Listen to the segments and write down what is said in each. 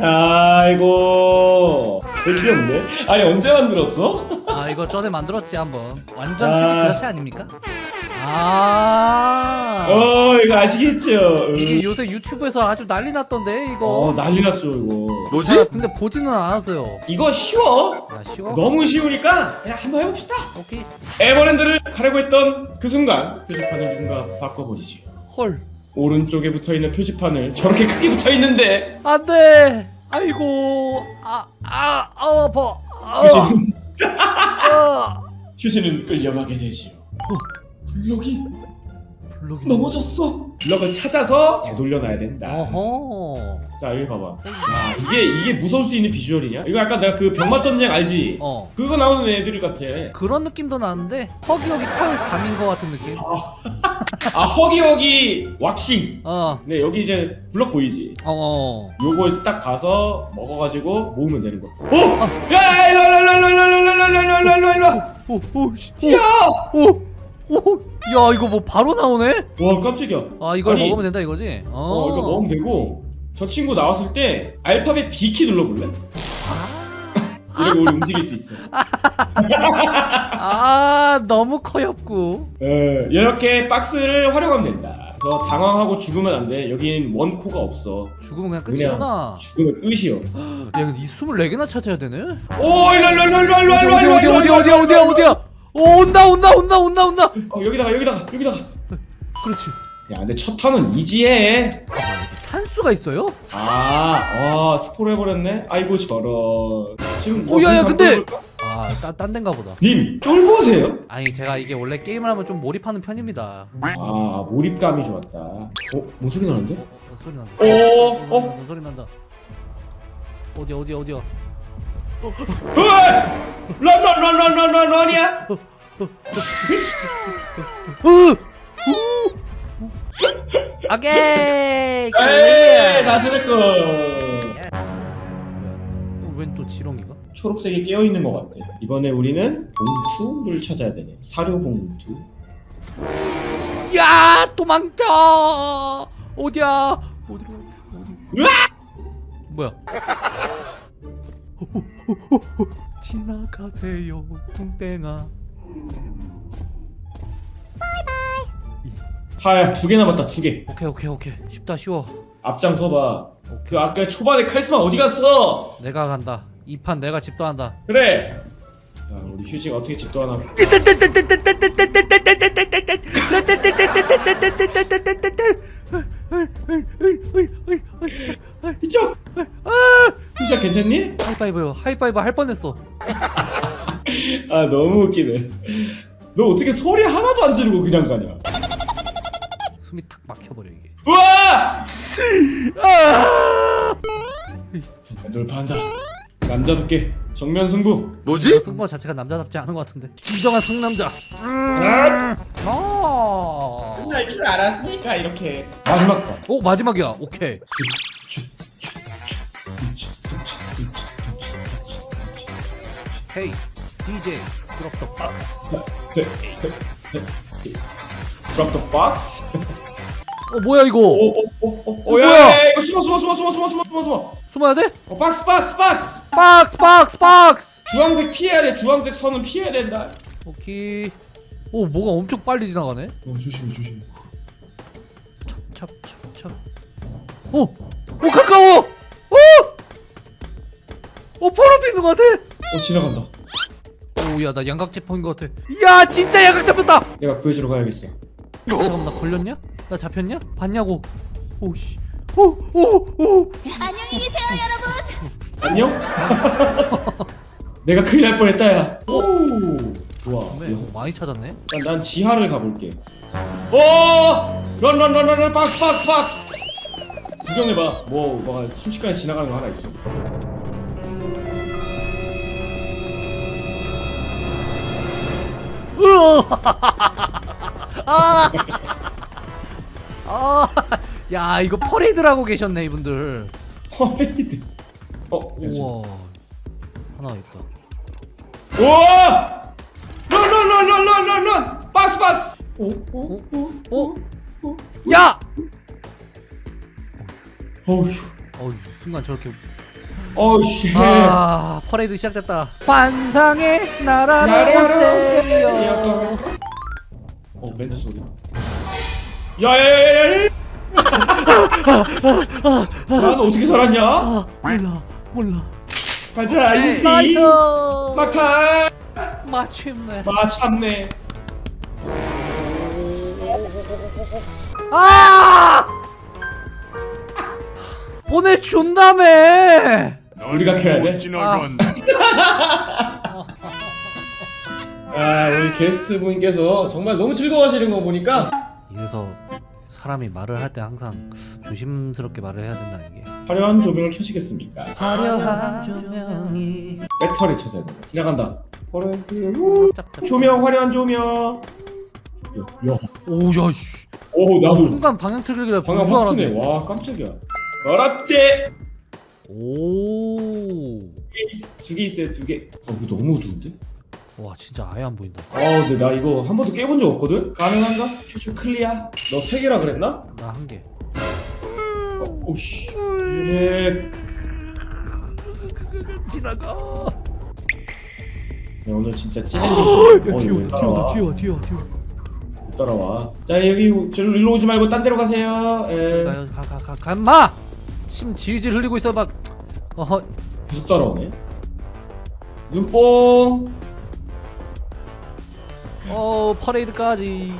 아이고 별게 없네 아니 언제 만들었어? 아 이거 전에 만들었지 한번 완전 아. 휴지 그 자체 아닙니까? 아어 이거 아시겠죠? 이게 응. 요새 유튜브에서 아주 난리 났던데 이거 어 난리 났어 이거 뭐지? 근데 보지는 않았어요 이거 쉬워 야 쉬워? 너무 쉬우니까 그냥 한번 해봅시다 오케이 에버랜드를 가려고 했던 그 순간 표지판을 누군가 바꿔버리지 헐 오른쪽에 붙어있는 표지판을 저렇게 크게 붙어있는데 안돼 아이고 아아 아, 아, 아파. 아, 휴지는, 아. 휴지는 끌려가게 되지요. 블럭이 블록이 넘어졌어? 블럭을 찾아서 되돌려놔야 된다. 어허. 자 여기 봐봐. 야 이게 이게 무서울 수 있는 비주얼이냐? 이거 약간 내가 그 병맛전쟁 알지? 어. 그거 나오는 애들 같아. 그런 느낌도 나는데 허기허기 털 감인 것 같은 느낌? 아 허기허기 왁싱. 어어 네 여기 이제 블럭 보이지? 어. 요거 딱 가서 먹어가지고 모으면 되는 거. 어! 야 일로 일로 일로 일로 일로 일로 일로 일로 일로 일로 오, 오, 씨, 오, 야! 오, 오, 야 이거 뭐 바로 나오네? 와 깜짝이야 아 이걸 아니, 먹으면 된다 이거지? 어, 어 이거 먹으면 되고 저 친구 나왔을 때 알파벳 B키 눌러볼래? 이렇게 우리 움직일 수 있어 아 너무 커엽고. 예, 이렇게 박스를 활용하면 된다 그래서 당황하고 죽으면 안돼 여긴 원코가 없어 죽으면 그냥 그냥. 끝이구나. 죽으면 끝이요 야 근데 이 24개나 찾아야 되네? 오 일로 일로 일로 일로 일로 일로 어디 어디 어디 어디 어디야? 오 온다 온다 온다 온다 온다. 어 여기다가 여기다가 여기다가 그렇지. 야 근데 첫 턴은 이지해 아 이게 탄수가 있어요? 아, 아 스포를 해버렸네. 아이고 저런. 지금 오, 야, 야, 어떻게 근데- 바꿔볼까? 아딴 데인가 보다. 님 쫄보세요? 아니 제가 이게 원래 게임을 하면 좀 몰입하는 편입니다. 아 몰입감이 좋았다. 어, 뭔 소리 나는데? 어, 소리 난다. 어, 어, 어, 어, 소리 난다. 어디 어디 어디야? 런 런런런런런런런이야? 오케이. 에이, 다 들었고. 웬또 지렁이가? 초록색이 깨어 있는 것 같아. 이번에 우리는 봉투를 찾아야 되네. 사료 봉투. 야 도망쳐 어디야 어디로 어디 뭐야 지나가세요 뚱땡아 하야 두개 남았다 두 개. 오케이 오케이 오케이 쉽다 쉬워 앞장 서봐. 그 아까 초반에 카리스마 어디 갔어? 내가 간다 이 판 내가 집도한다 그래. 자, 우리 휴지가 어떻게 집도 하나? 이쪽. 휴지야 괜찮니? 하이파이브요 하이파이브 할 뻔했어 아 너무 웃기네. 너 어떻게 소리 하나도 안 지르고 그냥 가냐? 숨이 탁 막혀버려 이게 우와! 돌파한다. 남자답게 정면 승부. 뭐지? 쓴거 자체가 남자답지 않은 것 같은데 진정한 상남자 아 끝날 줄 알았으니까 이렇게. 마지막 거. 오 마지막이야 오케이 헤이 DJ 드롭 더 박스 Drop the box. 어 뭐야 이거 오오오오 뭐야? 야, 이거 숨어 숨어 숨어 숨어 숨어 숨어 숨어 숨어. 숨어야 돼? 어 박스 박스 박스. 박스 박스 박스 주황색 피해야 돼. 주황색 선은 피해야 된다. 오케이 오 뭐가 엄청 빨리 지나가네 어 조심해 조심해. 찹찹찹찹 오! 오 가까워! 오! 오 바로 앞에 있는 것 같아 어 지나간다. 오야 나 양각 잡힌 것 같아 야 진짜 양각 잡혔다 내가 구해주러 가야겠어. 잠깐만 나 걸렸냐? 나 잡혔냐? 봤냐고 오씨 오오오 안녕히 계세요, 여러분. 안녕? 내가 큰일 날 뻔했다 야. 오 좋아. 네, 그래서 많이 찾았네 난, 난 지하를 가볼게. 오! 런런런런런 박스 박스 박스. 구경해봐. 뭐 뭐가 순식간에 지나가는 거 하나 있어. 아, 야 이거 퍼레이드를 하고 계셨네 이분들 퍼레이드. 어, 우와 하나 있다 우와! 런런런런런런 박스 박스. 오, 오, 오, 어? 야! 어휴. 어이 순간 저렇게 어우씨. 아 퍼레이드 시작됐다. 환상의 나라로 나라로 오세요. 어 멘트 소리. 야야야야야. 난 어떻게 살았냐? 아 몰라 몰라. 가자 easy nice. 막타. 마침내. 마참내 아! 보내준다며 우리가 켜야 돼? 지나간다. 아 우리 게스트 분께서 정말 너무 즐거워하시는 거 보니까. 이래서 사람이 말을 할 때 항상 조심스럽게 말을 해야 된다 이게. 화려한 조명을 켜시겠습니까? 화려한 조명이 배터리 찾아야 돼 지나간다. 조명 화려한 조명. 야, 오야 씨. 오나 나도. 순간 방향 방금 본줄 확 트네. 와 깜짝이야. 어라떼 오와 두개 있어요 두 개 아 이거 너무 어두운데? 진짜 아예 안 보인다 아 근데 나 이거 한 번도 깨본 적 없거든? 가능한가? 최초 클리어 너 세 개라 그랬나? 나 한 개 어, 오씨 예. 지나가 야, 오늘 진짜 어, 왜 따라와? 튀어 튀어 튀어 못 따라와 자 여기 저로 일로 오지 말고 딴 데로 가세요 예. 가요 가가가 간마 침 질질 흘리고 있어 막. 어허. 계속 따라오네? 눈뽕. 어 퍼레이드까지.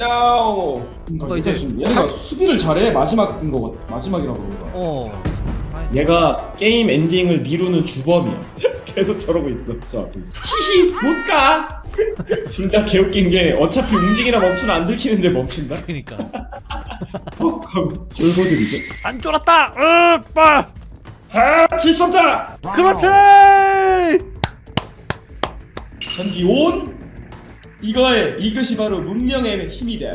야오. 그거 이제 얘가 수비를 잘해? 마지막인 거 같- 마지막이라고 그런가 어 얘가 게임 엔딩을 미루는 주범이야. 계속 저러고 있어 저 앞에 히히 못가! 둘다 개웃긴 게 어차피 움직이나 멈추나 안 들키는데 멈춘다? 그니까 헉 하고 졸고들이죠? 안 쫄았다! 으빠! 아질수 없다! 그렇지! 전기 온! 이거에 이것이 바로 문명의 힘이다.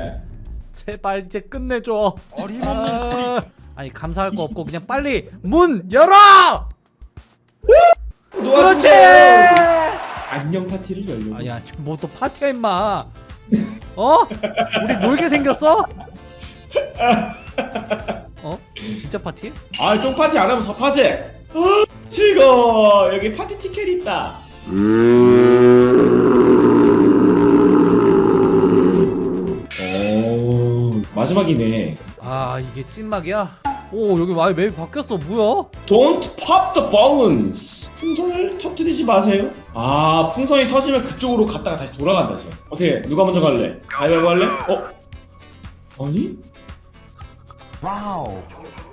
제발 이제 끝내줘. 어림없는 소리. 아니 감사할 거 없고 그냥 빨리 문 열어! 그렇지! 안녕 파티를 열려 아야 지금 뭐또 파티야 임마. 어? 우리 놀게 생겼어? 어? 진짜 파티? 아 쫑 파티 안 하면 서파지 아, 즐거워 여기 파티 티켓 있다 오 마지막이네 아 이게 찐막이야? 오 여기 와이 맵이 바뀌었어 뭐야? Don't pop the balloons 풍선을 터뜨리지 마세요 아 풍선이 터지면 그쪽으로 갔다가 다시 돌아간다 지금 어떻게 누가 먼저 갈래? 가위바위보 할래? 어? 아니? 와우.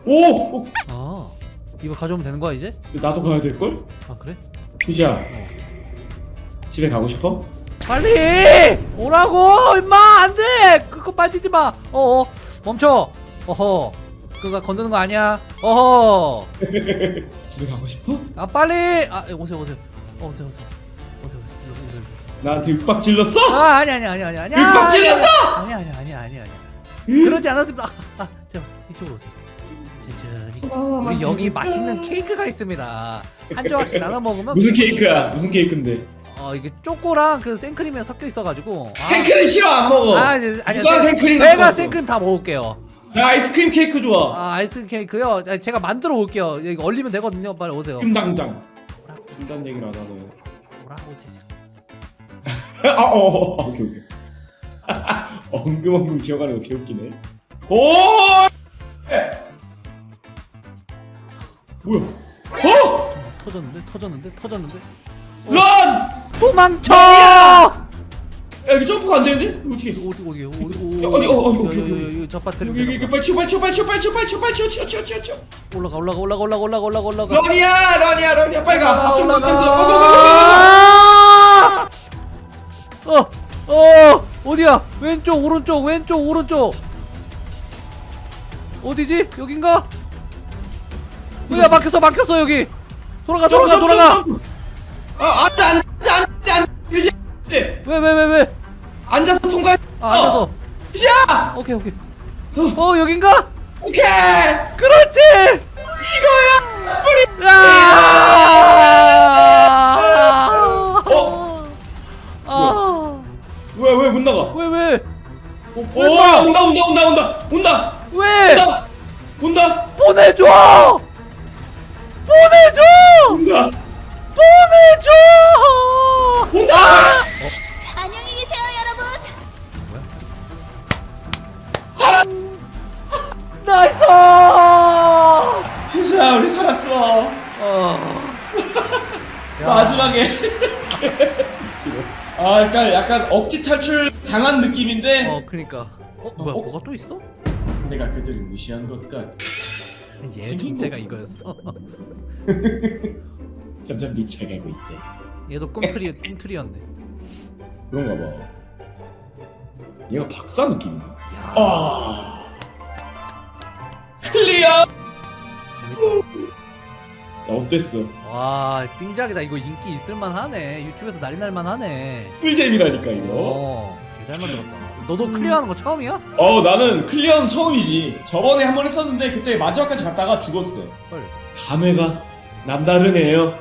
오! 어, 아 이거 가져오면 되는 거야 이제? 나도 가야 될걸? 아 그래? 휴지야 집에 가고 싶어? 빨리 오라고 임마 안돼 그거 빠지지 마 어어 멈춰 어허 그거 건드는 거 아니야 어허 집에 가고 싶어? 아 빨리 아 오세요 오세요 어, 오세요 오세요 오세요 일로, 일로, 일로. 나한테 윽박 질렀어? 아 아니 아니 아니 아니 아니 윽박 질렀어? 아니 아니 아니 아니 아니 그러지 않았습니다 아, 아 제발 이쪽으로 오세요 천천히 우리 여기 맛있는 케이크가 있습니다 한 조각씩 나눠 먹으면 무슨 케이크야? 무슨 케이크인데? 어 이게 초코랑 그 생크림이 섞여 있어가지고 아, 생크림 싫어 안 먹어 아, 아니, 아니, 누가 생크림 제가? 생크림 다 먹을게요. 나 아이스크림 케이크 좋아 아, 아이스 케이크요. 아, 제가 만들어 올게요. 여기 얼리면 되거든요. 빨리 오세요. 지금 당장 중단 얘기를 안 하네 오라고 제자. 아, 어, 어, 오케이, 오케이. 엉금엉금 기어가는 거 개웃기네. 오! 에! 뭐야? 어? 터졌는데, 터졌는데, 터졌는데. 런! 도망쳐! 야, 여기 점프가 안 되는데? 이거 어떻게? 어디 어디 어디 야, 어디, 어, 어, 오케이, 어디 저 배터리 여기, 여기, 빨리 치워, 빨리 치워, 빨리 치워, 빨리 치워, 빨리 치워, 빨리 치워, 치워, 치워, 치워, 치워. 올라가 올라가 올라가 올라가 올라가 올라가 올라가. 런이야, 런이야, 런이야, 빨리 가. 고, 고. 아! 어! 어! 어디야? 왼쪽 오른쪽 왼쪽 오른쪽. 어디지? 여긴가? 야 막혔어 막혔어 여기. 돌아가 돌아가 돌아가. 아, 앉아, 앉아, 앉아, 앉아. 유지. 네, 왜왜 왜 왜? 앉아서 통과해. 아 앉아서. 유지야! 오케이 오케이. 어 여긴가? 오케이! 그렇지. 이거야! 뿌리! 아! 오, 온다, 온다, 온다, 온다, 온다! 왜? 온다! 온다! 보내줘! 보내줘! 온다 보내줘 온다 안녕히 계세요, 여러분. 살아 나이스 푸샤 우리 살았어 어. 야, 마지막에 아 약간 약간 억지 탈출 당한 느낌인데 어 그니까 어 뭐야 어? 뭐가 또 있어? 내가 그들을 무시한 것 같. 얘 존재가 이거였어 점점 미쳐가고 있어. 얘도 꿈틀이 꿈틀이었네 그런가 봐. 얘가 박사 느낌인가? 야 아. clear. 자, 어땠어? 와 띵작이다 이거 인기 있을만 하네 유튜브에서 난리 날만 하네 꿀잼이라니까 이거. 어 개잘 만들었다 너도 clear하는 거 처음이야? 어 나는 clear는 처음이지. 저번에 한 번 했었는데 그때 마지막까지 갔다가 죽었어. 헐 감회가 남다르네요.